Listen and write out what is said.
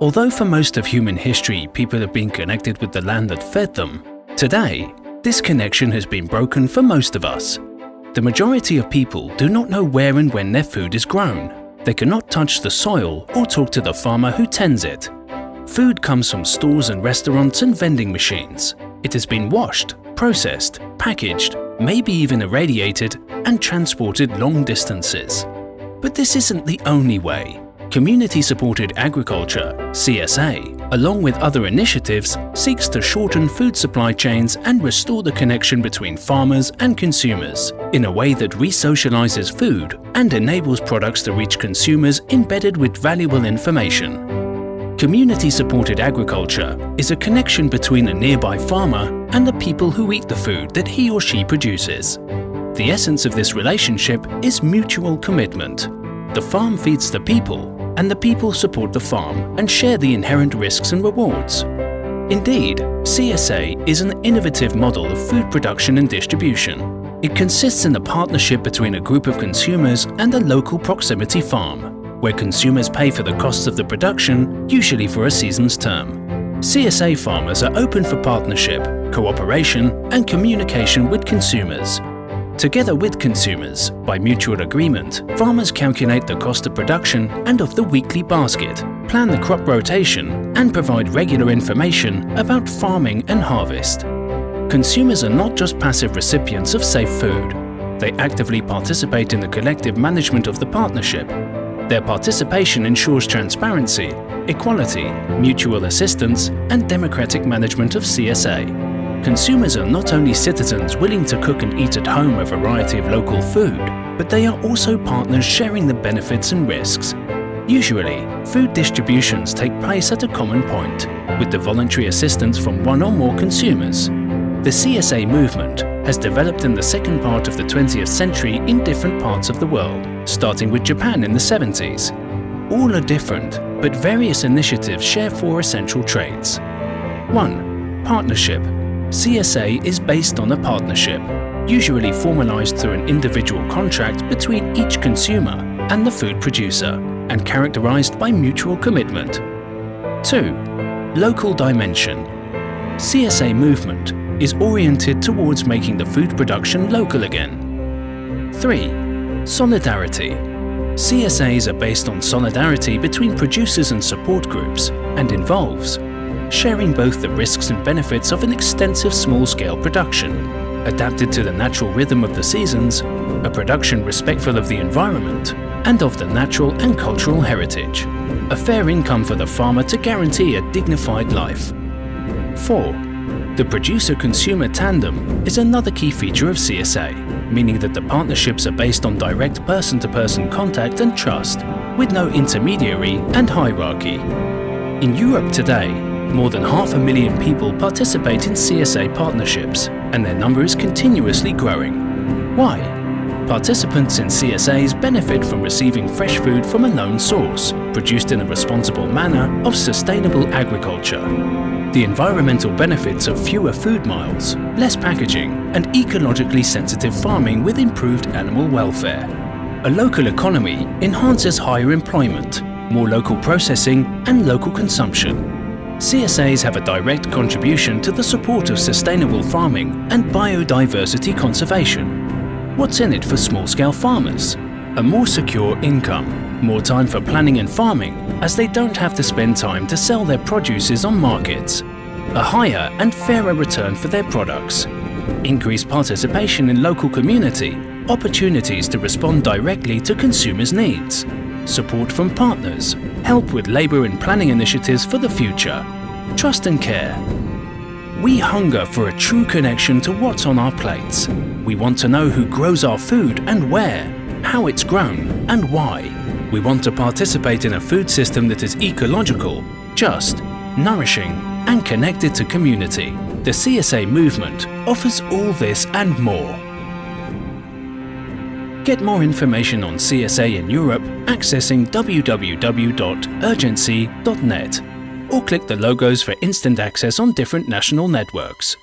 Although for most of human history people have been connected with the land that fed them, today this connection has been broken for most of us. The majority of people do not know where and when their food is grown. They cannot touch the soil or talk to the farmer who tends it. Food comes from stores and restaurants and vending machines. It has been washed, processed, packaged, maybe even irradiated and transported long distances. But this isn't the only way. Community-supported agriculture, CSA, along with other initiatives, seeks to shorten food supply chains and restore the connection between farmers and consumers in a way that re-socializes food and enables products to reach consumers embedded with valuable information. Community-supported agriculture is a connection between a nearby farmer and the people who eat the food that he or she produces. The essence of this relationship is mutual commitment. The farm feeds the people and the people support the farm and share the inherent risks and rewards. Indeed, CSA is an innovative model of food production and distribution. It consists in a partnership between a group of consumers and a local proximity farm, where consumers pay for the costs of the production, usually for a season's term. CSA farmers are open for partnership, cooperation and communication with consumers Together with consumers, by mutual agreement, farmers calculate the cost of production and of the weekly basket, plan the crop rotation and provide regular information about farming and harvest. Consumers are not just passive recipients of safe food. They actively participate in the collective management of the partnership. Their participation ensures transparency, equality, mutual assistance and democratic management of CSA. Consumers are not only citizens willing to cook and eat at home a variety of local food, but they are also partners sharing the benefits and risks. Usually, food distributions take place at a common point, with the voluntary assistance from one or more consumers. The CSA movement has developed in the second part of the 20th century in different parts of the world, starting with Japan in the 70s. All are different, but various initiatives share four essential traits. 1. Partnership CSA is based on a partnership, usually formalized through an individual contract between each consumer and the food producer, and characterized by mutual commitment. 2. Local dimension. CSA movement is oriented towards making the food production local again. 3. Solidarity. CSAs are based on solidarity between producers and support groups and involves sharing both the risks and benefits of an extensive small-scale production, adapted to the natural rhythm of the seasons, a production respectful of the environment, and of the natural and cultural heritage. A fair income for the farmer to guarantee a dignified life. 4. The producer-consumer tandem is another key feature of CSA, meaning that the partnerships are based on direct person-to-person -person contact and trust, with no intermediary and hierarchy. In Europe today, more than half a million people participate in CSA partnerships, and their number is continuously growing. Why? Participants in CSAs benefit from receiving fresh food from a known source, produced in a responsible manner of sustainable agriculture. The environmental benefits of fewer food miles, less packaging and ecologically sensitive farming with improved animal welfare. A local economy enhances higher employment, more local processing and local consumption, CSAs have a direct contribution to the support of sustainable farming and biodiversity conservation. What's in it for small-scale farmers? A more secure income, more time for planning and farming as they don't have to spend time to sell their produces on markets, a higher and fairer return for their products, increased participation in local community, opportunities to respond directly to consumers' needs, support from partners, help with labour and planning initiatives for the future, trust and care. We hunger for a true connection to what's on our plates. We want to know who grows our food and where, how it's grown and why. We want to participate in a food system that is ecological, just, nourishing and connected to community. The CSA movement offers all this and more. Get more information on CSA in Europe accessing www.urgenci.net or click the logos for instant access on different national networks.